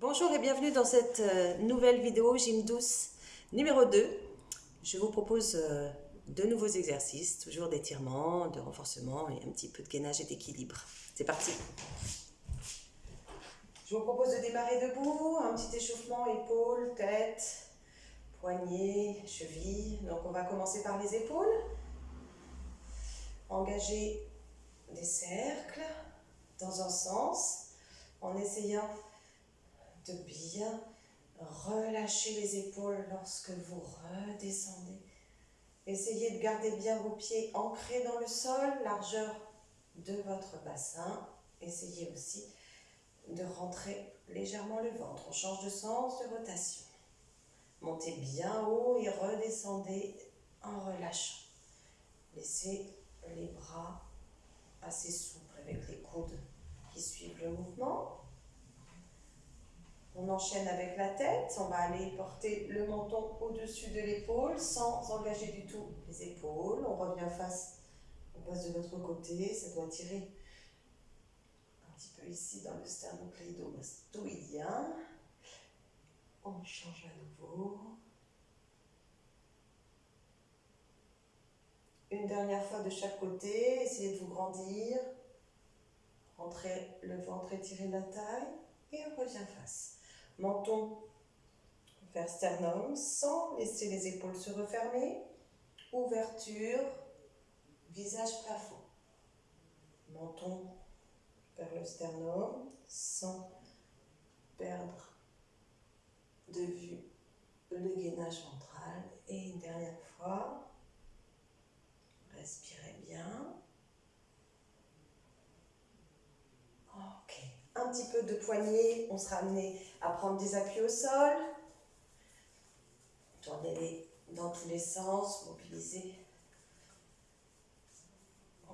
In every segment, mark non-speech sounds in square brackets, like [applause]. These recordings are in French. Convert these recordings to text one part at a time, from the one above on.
Bonjour et bienvenue dans cette euh, nouvelle vidéo Gym douce numéro 2. Je vous propose euh, de nouveaux exercices, toujours d'étirement, de renforcement et un petit peu de gainage et d'équilibre. C'est parti Je vous propose de démarrer debout, un petit échauffement épaules, tête, poignets, chevilles. Donc on va commencer par les épaules. Engager des cercles dans un sens en essayant de bien relâcher les épaules lorsque vous redescendez. Essayez de garder bien vos pieds ancrés dans le sol, largeur de votre bassin. Essayez aussi de rentrer légèrement le ventre. On change de sens de rotation. Montez bien haut et redescendez en relâchant. Laissez les bras assez souples avec les coudes qui suivent le mouvement. On enchaîne avec la tête, on va aller porter le menton au-dessus de l'épaule sans engager du tout les épaules. On revient face, on passe de l'autre côté, ça doit tirer un petit peu ici dans le sternocleidomastoïdien. On change à nouveau. Une dernière fois de chaque côté, essayez de vous grandir. Rentrez le ventre, étirez la taille et on revient face menton vers sternum sans laisser les épaules se refermer. Ouverture, visage plafond. Menton vers le sternum sans perdre de vue le gainage ventral. Et une dernière fois, respirez bien. Un petit peu de poignée, on sera amené à prendre des appuis au sol. Tournez-les dans tous les sens, mobilisez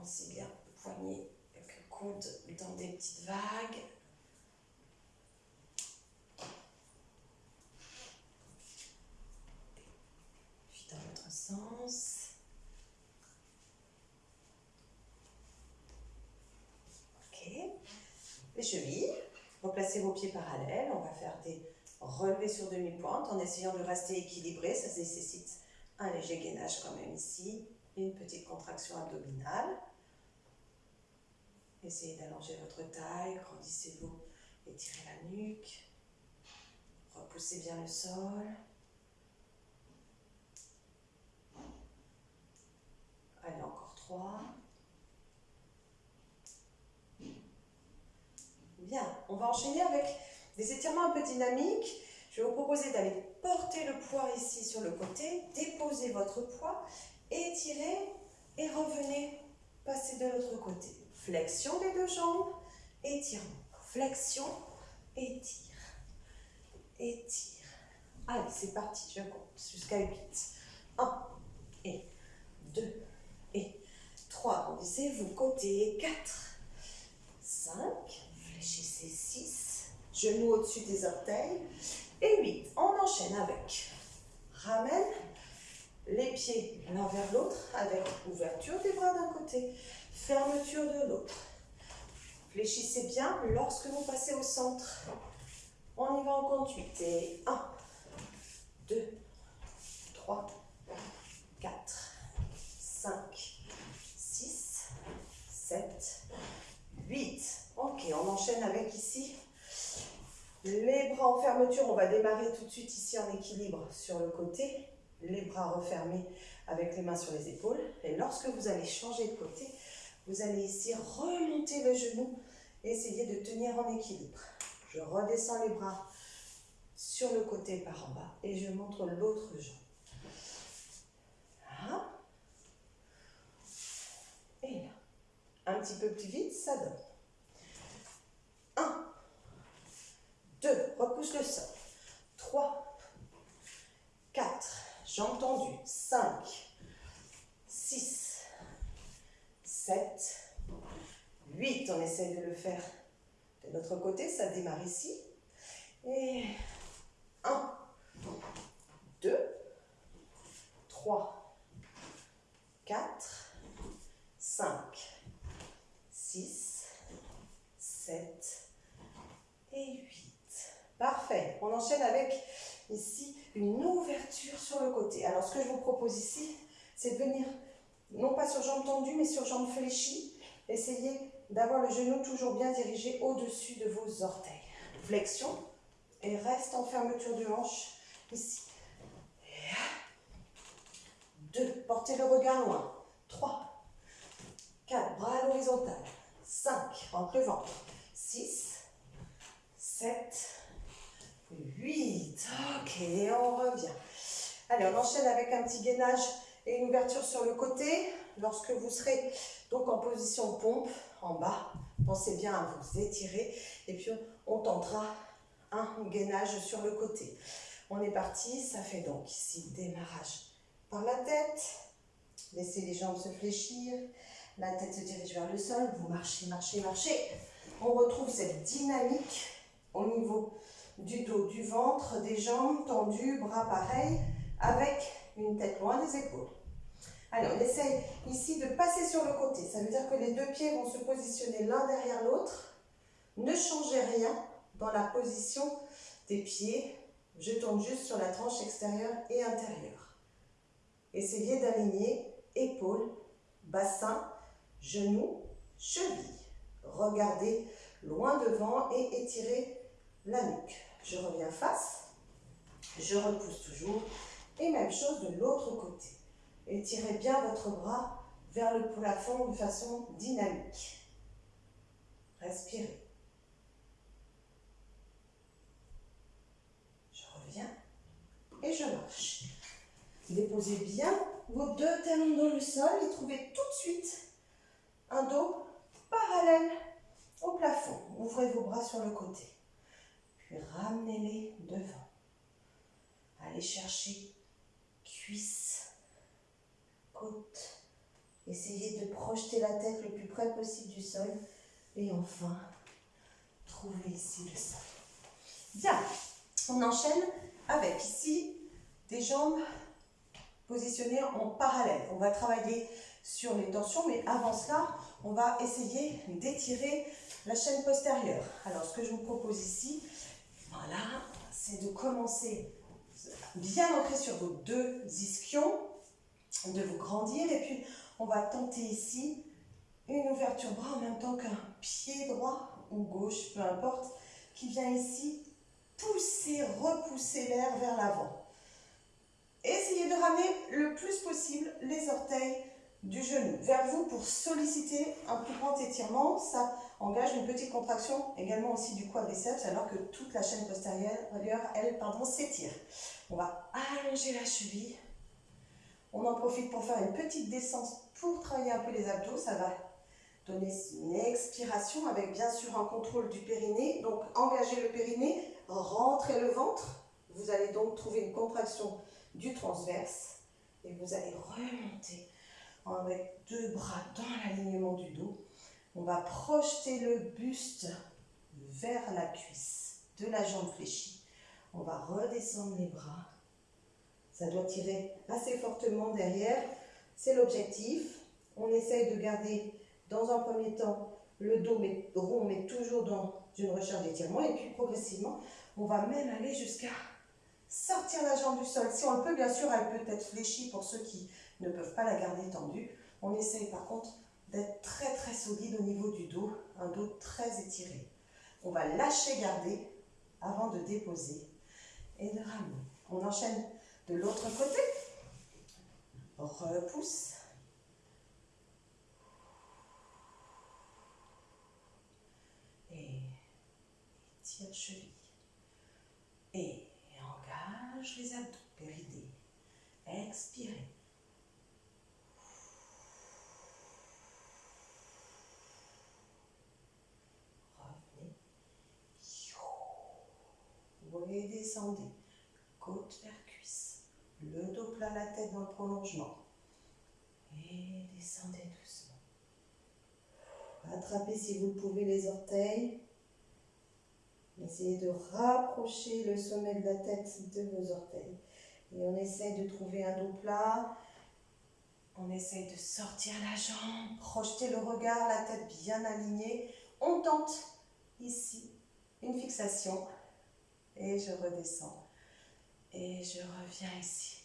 aussi bien le poignet que le coude dans des petites vagues. Puis dans l'autre sens. Ok. Les chevilles. Vos pieds parallèles. On va faire des relevés sur demi-pointe en essayant de rester équilibré. Ça nécessite un léger gainage quand même ici. Une petite contraction abdominale. Essayez d'allonger votre taille, grandissez-vous, étirez la nuque. Repoussez bien le sol. Allez, encore trois. Bien, on va enchaîner avec des étirements un peu dynamiques. Je vais vous proposer d'aller porter le poids ici sur le côté, déposer votre poids, étirer et revenez passer de l'autre côté. Flexion des deux jambes, étirement. Flexion, étire, étire. Allez, c'est parti, je compte jusqu'à 8. 1 et 2 et 3. Grandissez-vous côté 4, 5, Fléchissez 6. Genoux au-dessus des orteils. Et 8. On enchaîne avec. Ramène les pieds l'un vers l'autre avec ouverture des bras d'un côté, fermeture de l'autre. Fléchissez bien lorsque vous passez au centre. On y va en compte 8. Et 1, 2, 3, 4, 5, 6, 7, 8. Ok, on enchaîne avec ici les bras en fermeture. On va démarrer tout de suite ici en équilibre sur le côté. Les bras refermés avec les mains sur les épaules. Et lorsque vous allez changer de côté, vous allez ici remonter le genou essayer de tenir en équilibre. Je redescends les bras sur le côté par en bas et je montre l'autre jambe. Là. Et là. Un petit peu plus vite, ça donne. 2, repousse le sol. 3, 4, jambes tendues. 5, 6, 7, 8. On essaie de le faire de notre côté, ça démarre ici. Et 1, 2, 3, 4, 5, 6, 7 et 8. Parfait. Enchaîne avec ici une ouverture sur le côté. Alors ce que je vous propose ici, c'est de venir non pas sur jambes tendues, mais sur jambes fléchies. Essayez d'avoir le genou toujours bien dirigé au-dessus de vos orteils. Flexion et reste en fermeture de hanche ici. Deux, portez le regard loin. Trois, quatre, bras à l'horizontale. Cinq, rentre le ventre. Six, sept, huit. Ok, on revient. Allez, on enchaîne avec un petit gainage et une ouverture sur le côté. Lorsque vous serez donc en position pompe, en bas, pensez bien à vous étirer. Et puis, on tentera un gainage sur le côté. On est parti, ça fait donc ici démarrage par la tête. Laissez les jambes se fléchir. La tête se dirige vers le sol. Vous marchez, marchez, marchez. On retrouve cette dynamique au niveau du dos, du ventre, des jambes tendues, bras pareils, avec une tête loin des épaules. Allez, on essaye ici de passer sur le côté. Ça veut dire que les deux pieds vont se positionner l'un derrière l'autre. Ne changez rien dans la position des pieds. Je tourne juste sur la tranche extérieure et intérieure. Essayez d'aligner épaules, bassin, genoux, chevilles. Regardez loin devant et étirez la nuque. Je reviens face, je repousse toujours et même chose de l'autre côté. Étirez bien votre bras vers le plafond de façon dynamique. Respirez. Je reviens et je marche. Déposez bien vos deux talons dans le sol et trouvez tout de suite un dos parallèle au plafond. Ouvrez vos bras sur le côté. Puis ramenez-les devant. Allez chercher cuisses, côte. Essayez de projeter la tête le plus près possible du sol. Et enfin, trouvez ici le sol. Bien, on enchaîne avec ici des jambes positionnées en parallèle. On va travailler sur les tensions, mais avant cela, on va essayer d'étirer la chaîne postérieure. Alors, ce que je vous propose ici, voilà, c'est de commencer bien ancré sur vos deux ischions, de vous grandir, et puis on va tenter ici une ouverture bras en même temps qu'un pied droit ou gauche, peu importe, qui vient ici pousser, repousser l'air vers l'avant. Essayez de ramener le plus possible les orteils du genou vers vous pour solliciter un plus grand étirement. Ça engage une petite contraction également aussi du quadriceps alors que toute la chaîne postérieure, elle, s'étire. On va allonger la cheville. On en profite pour faire une petite descente pour travailler un peu les abdos. Ça va donner une expiration avec bien sûr un contrôle du périnée. Donc engagez le périnée, rentrez le ventre. Vous allez donc trouver une contraction du transverse et vous allez remonter avec deux bras dans l'alignement du dos. On va projeter le buste vers la cuisse de la jambe fléchie. On va redescendre les bras. Ça doit tirer assez fortement derrière. C'est l'objectif. On essaye de garder dans un premier temps le dos rond, mais toujours dans une recherche d'étirement. Et puis progressivement, on va même aller jusqu'à sortir la jambe du sol. Si on peut, bien sûr, elle peut être fléchie pour ceux qui ne peuvent pas la garder tendue. On essaye par contre au niveau du dos, un dos très étiré. On va lâcher garder avant de déposer et de ramener. On enchaîne de l'autre côté. Repousse. Et tire cheville. Et engage les abdos, péridés. Expirez. Et descendez. Côte vers cuisse. Le dos plat, la tête dans le prolongement. Et descendez doucement. Attrapez si vous le pouvez les orteils. Essayez de rapprocher le sommet de la tête de vos orteils. Et on essaye de trouver un dos plat. On essaye de sortir la jambe, projeter le regard, la tête bien alignée. On tente ici une fixation Et je redescends. Et je reviens ici.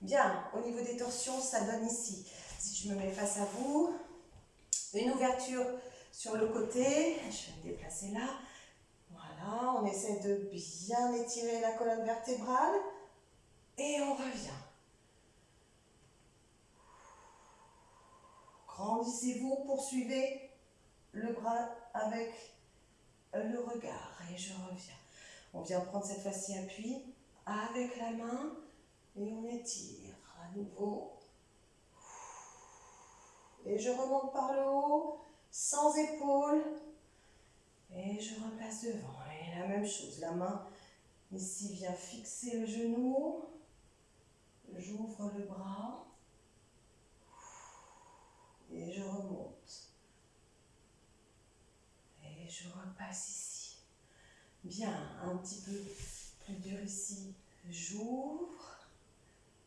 Bien, au niveau des torsions, ça donne ici. Si je me mets face à vous, une ouverture sur le côté. Je vais me déplacer là. Voilà, on essaie de bien étirer la colonne vertébrale. Et on revient. Grandissez-vous, poursuivez le bras avec le regard. Et je reviens. On vient prendre cette fois-ci appui avec la main et on étire à nouveau. Et je remonte par le haut, sans épaule. Et je replace devant. Et la même chose, la main ici vient fixer le genou. J'ouvre le bras. Et je remonte. Et je repasse ici. Bien, un petit peu plus dur ici. J'ouvre.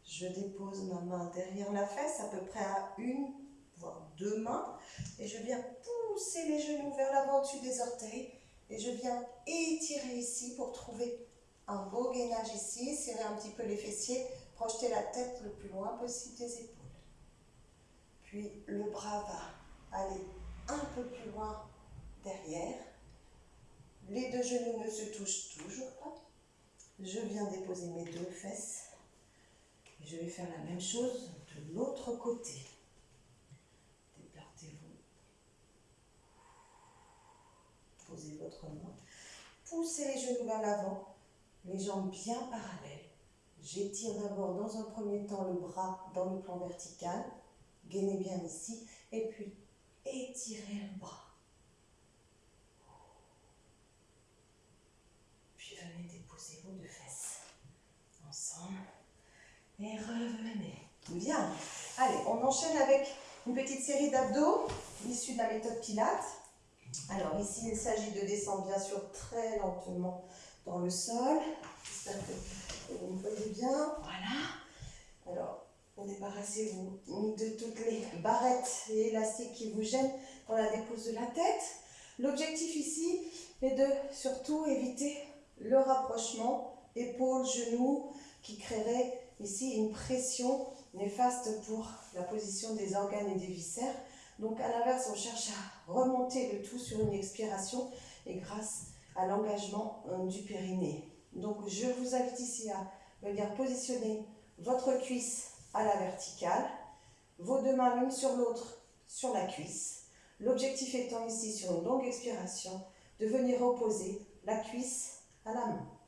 Je dépose ma main derrière la fesse, à peu près à une, voire deux mains. Et je viens pousser les genoux vers l'avant dessus des orteils. Et je viens étirer ici pour trouver un beau gainage ici. Serrer un petit peu les fessiers. Projeter la tête le plus loin possible des épaules. Puis le bras va aller un peu plus loin derrière. Les deux genoux ne se touchent toujours pas. Je viens déposer mes deux fesses. Et je vais faire la même chose de l'autre côté. Déportez-vous. Posez votre main. Poussez les genoux vers l'avant. Les jambes bien parallèles. J'étire d'abord dans un premier temps le bras dans le plan vertical. Gainez bien ici. Et puis, étirez le bras. Puis venez déposer vos deux fesses. Ensemble. Et revenez. Bien. Allez, on enchaîne avec une petite série d'abdos issue de la méthode Pilates. Alors ici, il s'agit de descendre bien sûr très lentement dans le sol. J'espère que vous me voyez bien. Voilà. Alors, Débarrassez-vous de toutes les barrettes et élastiques qui vous gênent dans la dépose de la tête. L'objectif ici est de surtout éviter le rapprochement épaule-genou qui créerait ici une pression néfaste pour la position des organes et des viscères. Donc à l'inverse, on cherche à remonter le tout sur une expiration et grâce à l'engagement euh, du périnée. Donc je vous invite ici à venir positionner votre cuisse à la verticale, vos deux mains l'une sur l'autre sur la cuisse. L'objectif étant ici, sur une longue expiration, de venir opposer la cuisse à la main.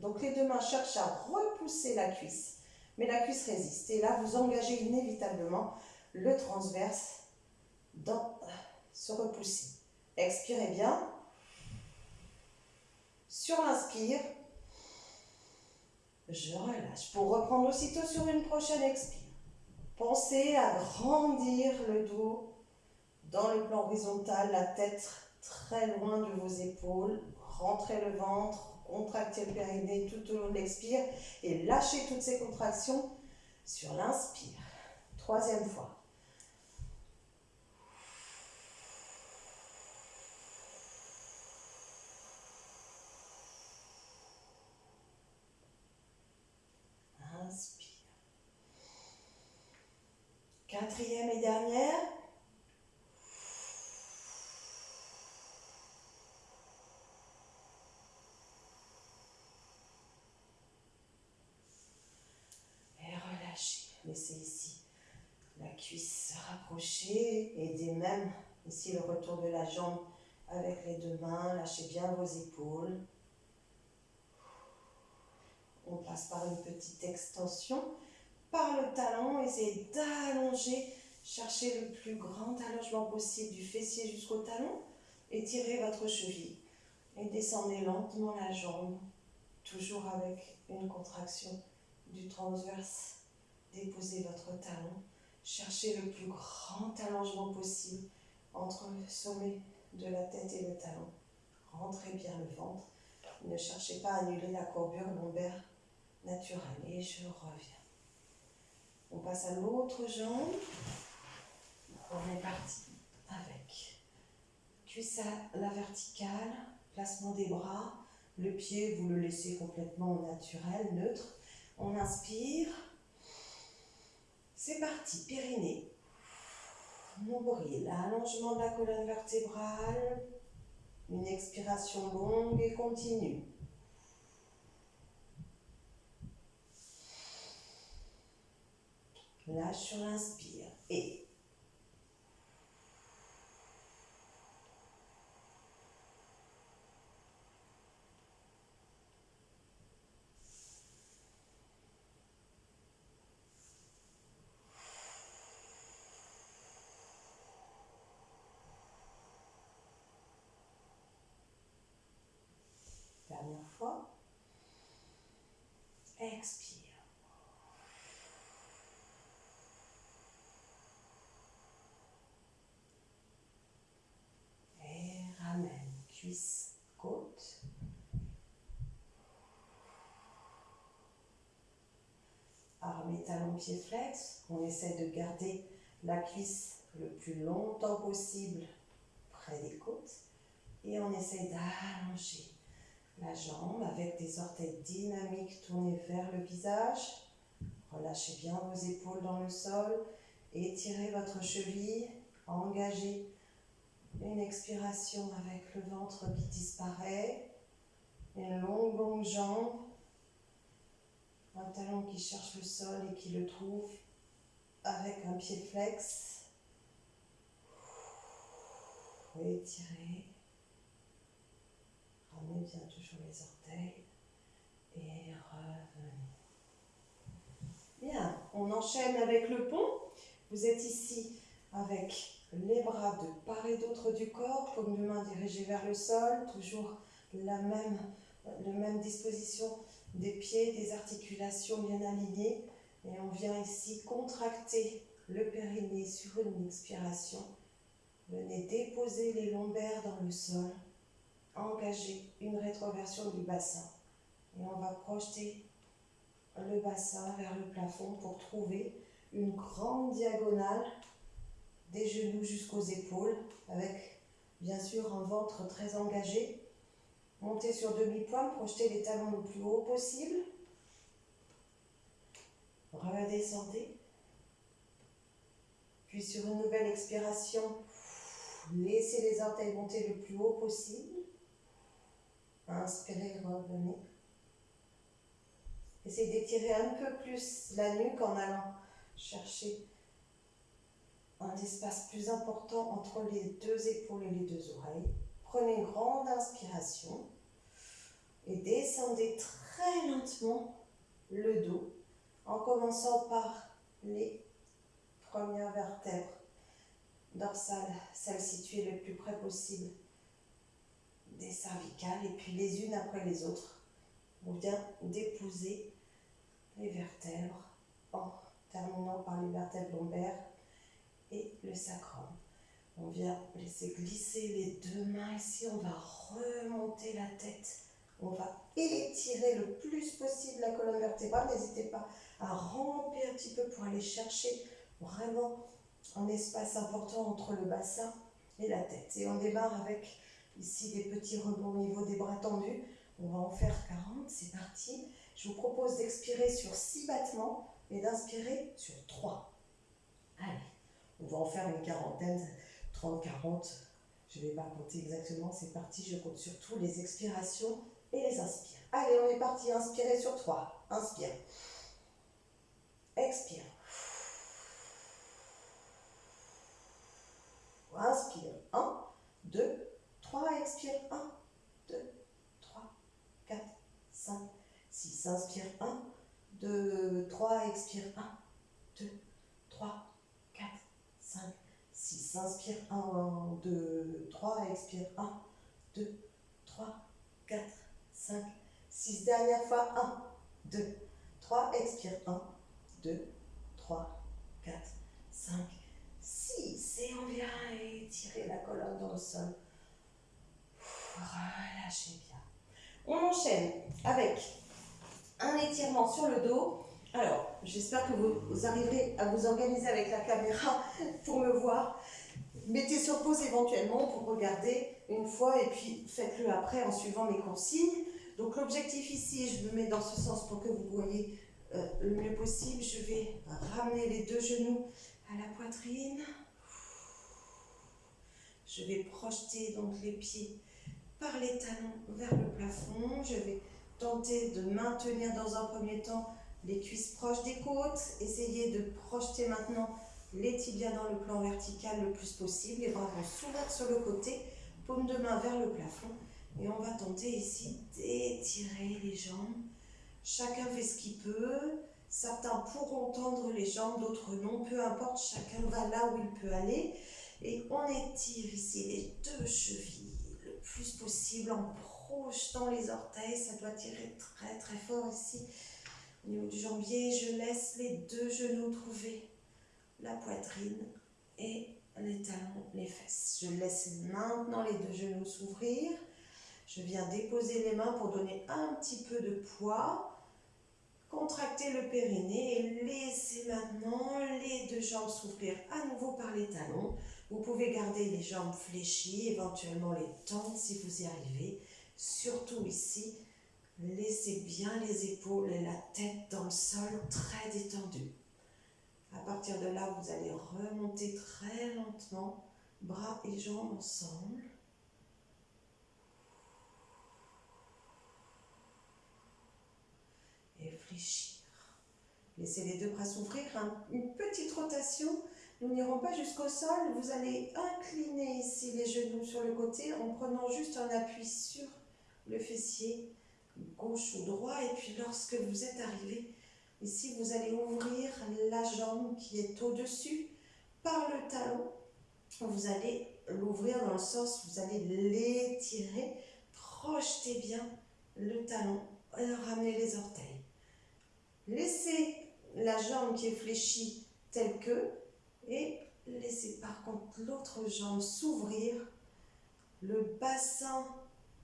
Donc les deux mains cherchent à repousser la cuisse, mais la cuisse résiste. Et là, vous engagez inévitablement le transverse dans ce repousser. Expirez bien. Sur l'inspire, je relâche. Pour reprendre aussitôt sur une prochaine expire. Pensez à grandir le dos dans le plan horizontal, la tête très loin de vos épaules. Rentrez le ventre, contractez le périnée tout au long de l'expire et lâchez toutes ces contractions sur l'inspire. Troisième fois. Quatrième et dernière. Et Laissez ici la cuisse se rapprocher. Aidez même ici le retour de la jambe avec les deux mains. Lâchez bien vos épaules. On passe par une petite extension par le talon, essayez d'allonger, cherchez le plus grand allongement possible du fessier jusqu'au talon, étirez votre cheville et descendez lentement la jambe, toujours avec une contraction du transverse. Déposez votre talon, cherchez le plus grand allongement possible entre le sommet de la tête et le talon. Rentrez bien le ventre. Ne cherchez pas à annuler la courbure lombaire naturelle. Et je reviens. On passe à l'autre jambe. On est parti avec cuisse à la verticale, placement des bras, Le pied, vous le laissez complètement naturel, neutre. On inspire. C'est parti, périnée. Nombril, allongement de la colonne vertébrale. Une expiration longue et continue. Lâche sur l'inspire. Et Dernière fois. Expire. Et ramène. Côte. Arme et talon, pied flex. On essaie de garder la cuisse le plus longtemps possible près des côtes. Et on essaie d'allonger la jambe avec des orteils dynamiques tournés vers le visage. Relâchez bien vos épaules dans le sol. Étirez votre cheville. Engagez une expiration avec le ventre qui disparaît. Une longue, longue jambe. Un talon qui cherche le sol et qui le trouve avec un pied flex. Étirez. Ramenez bien toujours les orteils et revenez. Bien, on enchaîne avec le pont. Vous êtes ici avec les bras de part et d'autre du corps, paume de main dirigée vers le sol, toujours la même, la même disposition des pieds, des articulations bien alignées. Et on vient ici contracter le périnée sur une expiration. Venez déposer les lombaires dans le sol engager une rétroversion du bassin. Et on va projeter le bassin vers le plafond pour trouver une grande diagonale des genoux jusqu'aux épaules avec bien sûr un ventre très engagé. Montez sur demi-pointe, projetez les talons le plus haut possible. Redescendez. Puis sur une nouvelle expiration, laissez les orteils monter le plus haut possible. Inspirez, revenez. Essayez d'étirer un peu plus la nuque en allant chercher un espace plus important entre les deux épaules et les deux oreilles. Prenez une grande inspiration et descendez très lentement le dos en commençant par les premières vertèbres dorsales, celles situées le plus près possible des cervicales et puis les unes après les autres, on vient d'épouser les vertèbres en terminant par les vertèbres lombaires et le sacrum. On vient laisser glisser les deux mains ici, on va remonter la tête, on va étirer le plus possible la colonne vertébrale. N'hésitez pas à ramper un petit peu pour aller chercher vraiment un espace important entre le bassin et la tête. Et on démarre avec Ici, des petits rebonds au niveau des bras tendus. On va en faire 40, c'est parti. Je vous propose d'expirer sur 6 battements et d'inspirer sur 3. Allez, on va en faire une quarantaine, 30, 40. Je ne vais pas compter exactement, c'est parti. Je compte surtout les expirations et les inspires. Allez, on est parti. Inspirez sur 3. Inspire. Expire. Inspire. 1, 2, 3, expire, 1, 2, 3, 4, 5, 6, inspire, 1, 2, 3, expire, 1, 2, 3, 4, 5, 6, inspire, 1, 2, 3, expire, 1, 2, 3, 4, 5, 6, dernière fois, 1, 2, 3, expire, 1, 2, 3, 4, 5, 6, et on vient étirer la colonne dans le sol. Relâchez bien. On enchaîne avec un étirement sur le dos. Alors, j'espère que vous, arriverez à vous organiser avec la caméra [laughs] pour me voir. Mettez sur pause éventuellement pour regarder une fois et puis faites-le après en suivant mes consignes. Donc l'objectif ici, je me mets dans ce sens pour que vous voyez euh, le mieux possible. Je vais ramener les deux genoux à la poitrine. Je vais projeter donc les pieds par les talons vers le plafond. Je vais tenter de maintenir dans un premier temps les cuisses proches des côtes. Essayez de projeter maintenant les tibias dans le plan vertical le plus possible. Les bras vont s'ouvrir sur le côté, paume de main vers le plafond. Et on va tenter ici d'étirer les jambes. Chacun fait ce qu'il peut. Certains pourront tendre les jambes, d'autres non. Peu importe, chacun va là où il peut aller. Et on étire ici les deux chevilles le plus possible en projetant les orteils. Ça doit tirer très très fort ici. Au niveau du jambier, je laisse les deux genoux trouver la poitrine et les talons, les fesses. Je laisse maintenant les deux genoux s'ouvrir. Je viens déposer les mains pour donner un petit peu de poids. Contractez le périnée et laissez maintenant les deux jambes s'ouvrir à nouveau par les talons. Vous pouvez garder les jambes fléchies, éventuellement les tendre si vous y arrivez. Surtout ici, laissez bien les épaules et la tête dans le sol très détendues. À partir de là, vous allez remonter très lentement, bras et jambes ensemble. Et fléchir. Laissez les deux bras s'ouvrir. Une petite rotation. Nous n'irons pas jusqu'au sol. Vous allez incliner ici les genoux sur le côté en prenant juste un appui sur le fessier, gauche ou droit. Et puis lorsque vous êtes arrivé, Ici, vous allez ouvrir la jambe qui est au-dessus par le talon. Vous allez l'ouvrir dans le sens, vous allez l'étirer. Projetez bien le talon et ramenez les orteils. Laissez la jambe qui est fléchie telle que et laissez par contre l'autre jambe s'ouvrir. Le bassin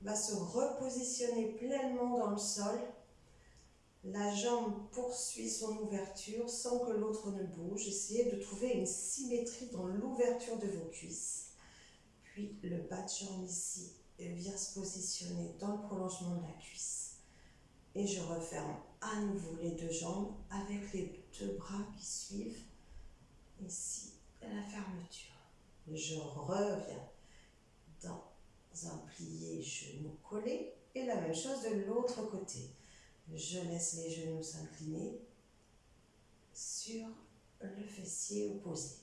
va se repositionner pleinement dans le sol. La jambe poursuit son ouverture sans que l'autre ne bouge. Essayez de trouver une symétrie dans l'ouverture de vos cuisses. Puis le bas de jambe ici vient se positionner dans le prolongement de la cuisse. Et je referme à nouveau les deux jambes avec les deux bras qui suivent. Ici, la fermeture. Je reviens plié genou collé et la même chose de l'autre côté. Je laisse les genoux s'incliner sur le fessier opposé.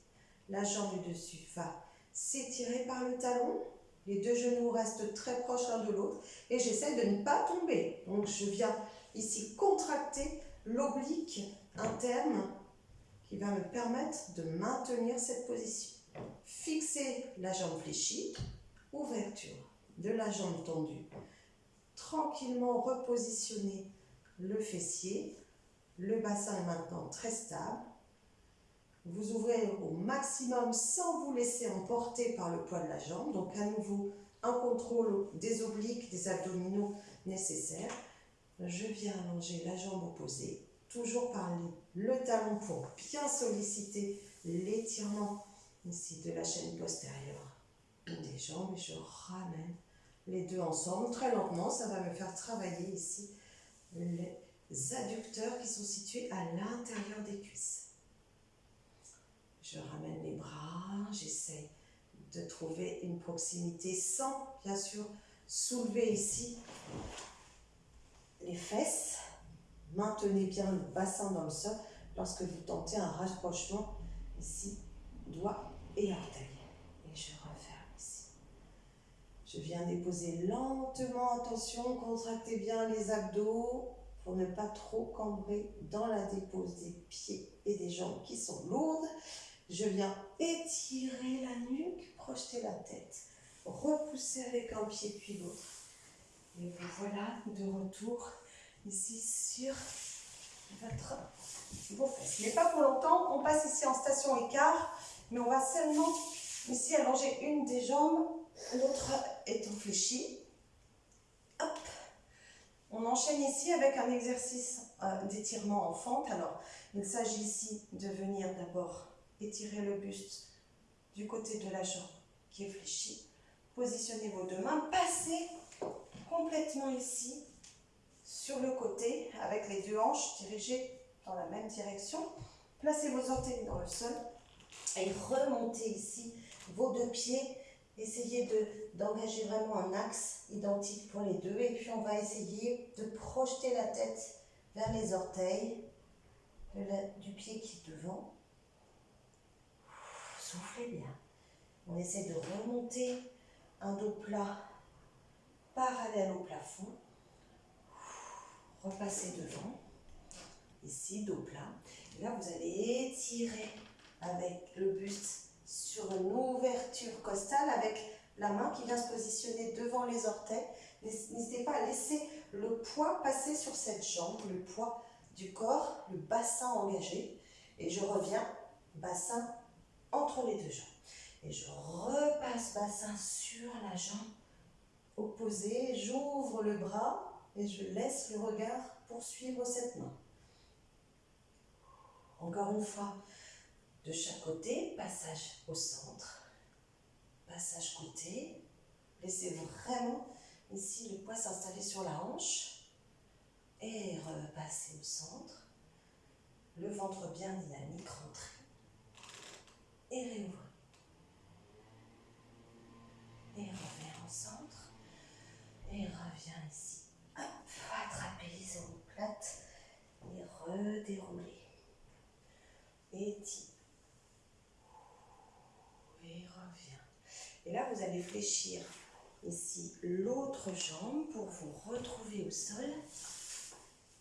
La jambe du dessus va s'étirer par le talon. Les deux genoux restent très proches l'un de l'autre et j'essaie de ne pas tomber. Donc je viens ici contracter l'oblique interne qui va me permettre de maintenir cette position. Fixer la jambe fléchie, ouverture de la jambe tendue. Tranquillement repositionner le fessier. Le bassin est maintenant très stable. Vous ouvrez au maximum sans vous laisser emporter par le poids de la jambe. Donc à nouveau, un contrôle des obliques, des abdominaux nécessaires. Je viens allonger la jambe opposée, toujours par le talon pour bien solliciter l'étirement ici de la chaîne postérieure des jambes et je ramène les deux ensemble très lentement. Ça va me faire travailler ici les adducteurs qui sont situés à l'intérieur des cuisses. Je ramène les bras, j'essaie de trouver une proximité sans, bien sûr, soulever ici les fesses. Maintenez bien le bassin dans le sol lorsque vous tentez un rapprochement ici, doigt et orteil. Et je referme ici. Je viens déposer lentement, attention, contractez bien les abdos pour ne pas trop cambrer dans la dépose des pieds et des jambes qui sont lourdes. Je viens étirer la nuque, projeter la tête, repousser avec un pied puis l'autre. Et vous voilà de retour ici sur votre vos fesses. Mais pas pour longtemps, on passe ici en station écart, mais on va seulement ici allonger une des jambes, l'autre étant fléchie. Hop, on enchaîne ici avec un exercice euh, d'étirement en fente. Alors, il s'agit ici de venir d'abord étirer le buste du côté de la jambe qui est fléchie. Positionnez vos deux mains, passez complètement ici sur le côté avec les deux hanches dirigées dans la même direction. Placez vos orteils dans le sol et remontez ici vos deux pieds. Essayez d'engager vraiment un axe identique pour les deux. Et puis on va essayer de projeter la tête vers les orteils du pied qui est devant. Soufflez bien. On essaie de remonter un dos plat parallèle au plafond. Repassez devant. Ici, dos plat. Et là, vous allez étirer avec le buste sur une ouverture costale avec la main qui vient se positionner devant les orteils. N'hésitez pas à laisser le poids passer sur cette jambe, le poids du corps, le bassin engagé. Et je reviens, bassin entre les deux jambes. Et je repasse bassin sur la jambe opposée. J'ouvre le bras et je laisse le regard poursuivre cette main. Encore une fois, de chaque côté, passage au centre, passage côté. Laissez vraiment ici le poids s'installer sur la hanche et repasser au centre. Le ventre bien dynamique, rentrez et réouvrez. Et reviens au centre et reviens ici. Hop, attrapez les épaules plates et redéroulez. Et Et là, vous allez fléchir ici l'autre jambe pour vous retrouver au sol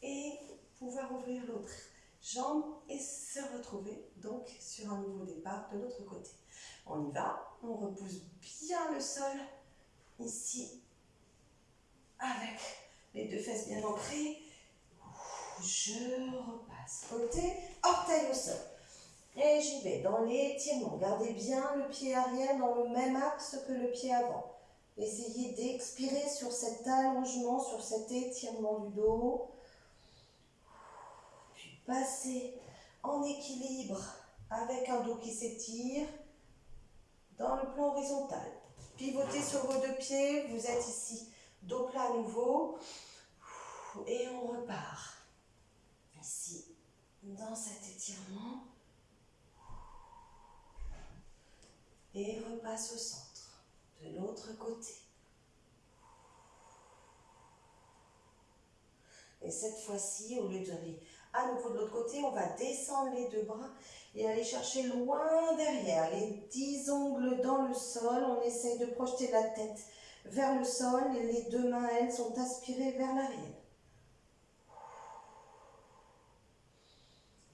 et pouvoir ouvrir l'autre jambe et se retrouver donc sur un nouveau départ de l'autre côté. On y va, on repousse bien le sol ici avec les deux fesses bien ancrées. Je repasse côté, orteil au sol. Et j'y vais dans l'étirement. Gardez bien le pied arrière dans le même axe que le pied avant. Essayez d'expirer sur cet allongement, sur cet étirement du dos. Puis passez en équilibre avec un dos qui s'étire dans le plan horizontal. Pivotez sur vos deux pieds, vous êtes ici, dos plat à nouveau. Et on repart. Ici, dans cet étirement. Et repasse au centre, de l'autre côté. Et cette fois-ci, au lieu d'aller à nouveau de l'autre côté, on va descendre les deux bras et aller chercher loin derrière, les dix ongles dans le sol. On essaye de projeter la tête vers le sol et les deux mains, elles, sont aspirées vers l'arrière.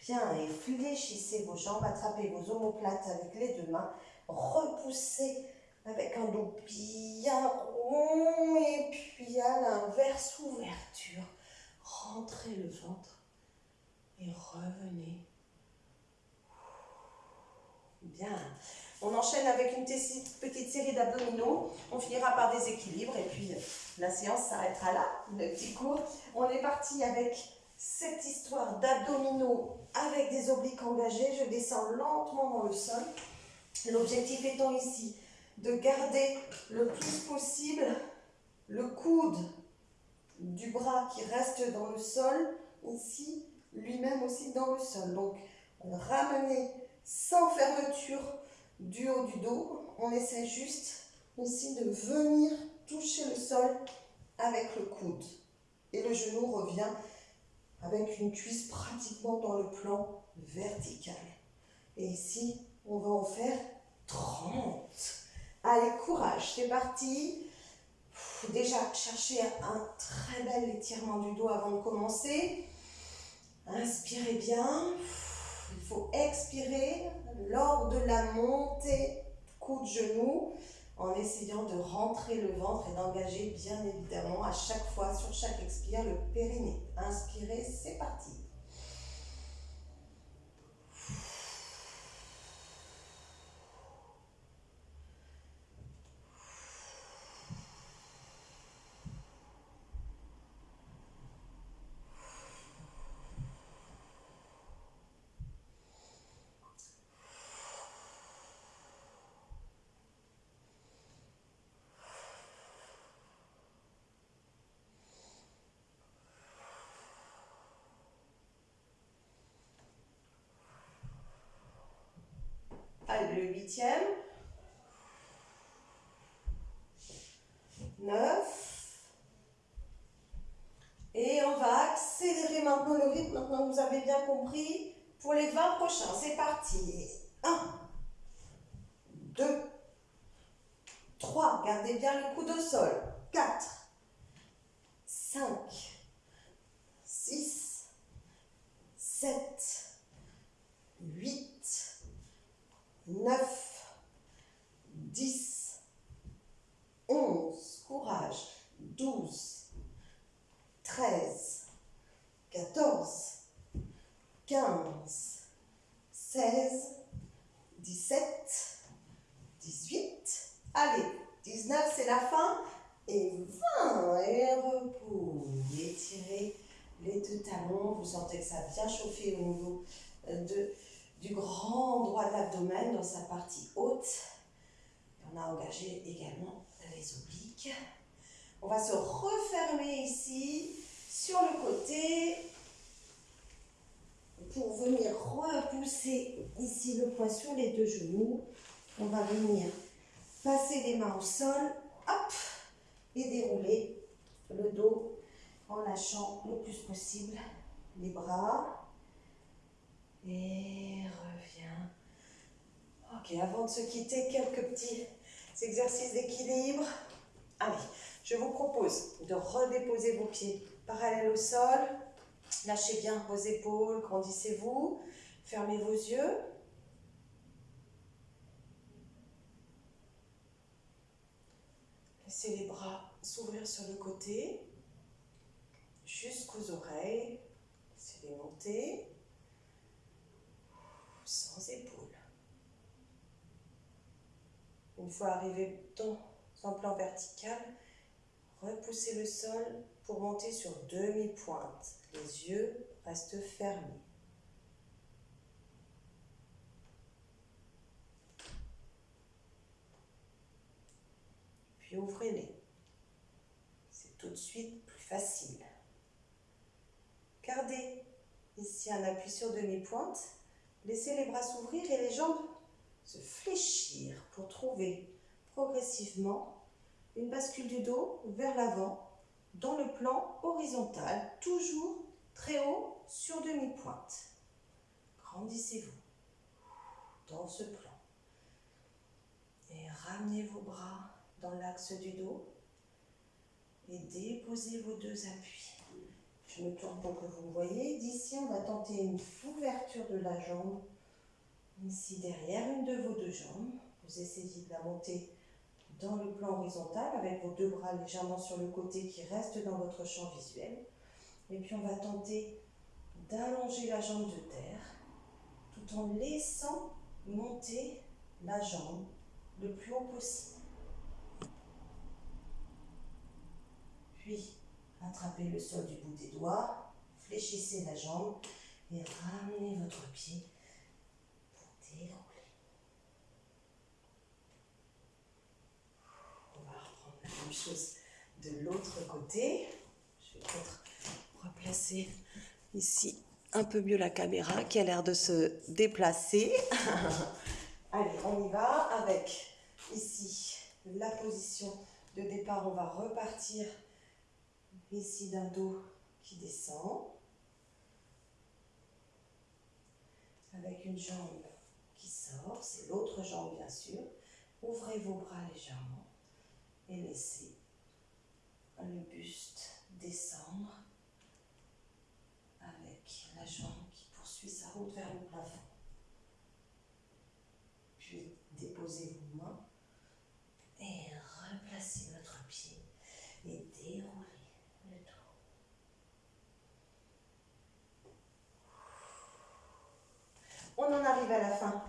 Bien, et fléchissez vos jambes, attrapez vos omoplates avec les deux mains repousser avec un dos bien rond et puis à l'inverse, ouverture. Rentrez le ventre et revenez. Bien. On enchaîne avec une petite série d'abdominaux. On finira par des équilibres et puis la séance s'arrêtera là, le petit cours. On est parti avec cette histoire d'abdominaux avec des obliques engagés. Je descends lentement dans le sol. L'objectif étant ici de garder le plus possible le coude du bras qui reste dans le sol, ici, lui-même aussi dans le sol. Donc, on ramener sans fermeture du haut du dos. On essaie juste ici de venir toucher le sol avec le coude. Et le genou revient avec une cuisse pratiquement dans le plan vertical. Et ici, on va en faire 30. Allez, courage, c'est parti. Déjà, cherchez un très bel étirement du dos avant de commencer. Inspirez bien. Il faut expirer lors de la montée coude-genou en essayant de rentrer le ventre et d'engager bien évidemment à chaque fois, sur chaque expire, le périnée. Inspirez, c'est parti. Huitième. Neuf. Et on va accélérer maintenant le rythme. Maintenant vous avez bien compris. Pour les 20 prochains, c'est parti. 1, 2, 3. Gardez bien le coude au sol. 4, 5, 6, 7, 8, 9, 10, 11, courage, 12, 13, 14, 15, 16, 17, 18, allez, 19 c'est la fin, et 20, et repos, étirez les deux talons, vous sentez que ça a bien chauffé au niveau euh, de du grand endroit de l'abdomen dans sa haute. on a engagé également les obliques. On va se refermer ici sur le côté pour venir repousser ici le poids sur les deux genoux. On va venir passer les mains au sol, hop, et dérouler le dos en lâchant le plus possible les bras et reviens. Ok, avant de se quitter, quelques petits exercices d'équilibre. Allez, je vous propose de redéposer vos pieds parallèles au sol. Lâchez bien vos épaules, grandissez-vous. Fermez vos yeux. Laissez les bras s'ouvrir sur le côté, jusqu'aux oreilles. Laissez-les monter sans épaules. Une fois arrivé dans un plan vertical, repoussez le sol pour monter sur demi-pointe. Les yeux restent fermés. Puis ouvrez-les. C'est tout de suite plus facile. Gardez ici un appui sur demi-pointe Laissez les bras s'ouvrir et les jambes se fléchir pour trouver progressivement une bascule du dos vers l'avant dans le plan horizontal, toujours très haut sur demi-pointe. Grandissez-vous dans ce plan. Et ramenez vos bras dans l'axe du dos et déposez vos deux appuis. Je me tourne pour que vous voyez. D'ici, on va tenter une ouverture de la jambe. Ici, derrière une de vos deux jambes. Vous essayez de la monter dans le plan horizontal avec vos deux bras légèrement sur le côté qui restent dans votre champ visuel. Et puis, on va tenter d'allonger la jambe de terre tout en laissant monter la jambe le plus haut possible. Puis, Attrapez le sol du bout des doigts, fléchissez la jambe et ramenez votre pied. On va reprendre la même chose de l'autre côté. Je vais peut-être replacer ici un peu mieux la caméra qui a l'air de se déplacer. [laughs] Allez, on y va avec ici la position de départ. On va repartir Ici d'un dos qui descend. Avec une jambe c'est l'autre jambe bien sûr. Ouvrez vos bras légèrement et laissez le buste descendre avec la jambe qui poursuit sa route vers le plafond. Puis déposez vos mains et replacez votre pied et déroulez On en arrive à la fin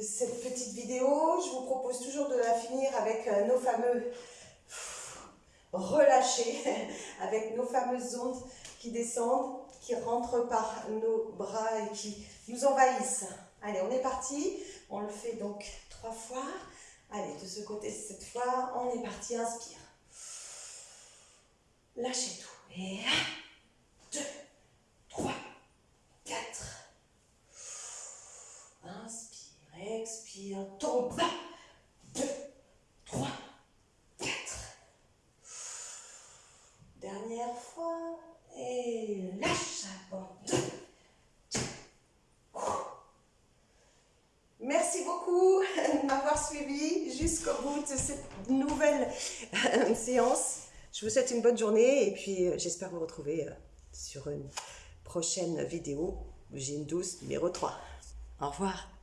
cette petite vidéo. Je vous propose toujours de la finir avec euh, nos fameux relâchés, [laughs] avec nos fameuses ondes qui descendent, qui rentrent par nos bras et qui nous envahissent. Allez, on est parti. On le fait donc trois fois. Allez, de ce côté cette fois, on est parti. Inspire. Lâchez tout. Et un, deux, et on tombe. 2, 3, 4. Dernière fois. Et lâche, abandonne. Merci beaucoup de m'avoir suivi jusqu'au bout de cette nouvelle euh, séance. Je vous souhaite une bonne journée et puis euh, j'espère vous retrouver euh, sur une prochaine vidéo, Gym douce numéro 3. Au revoir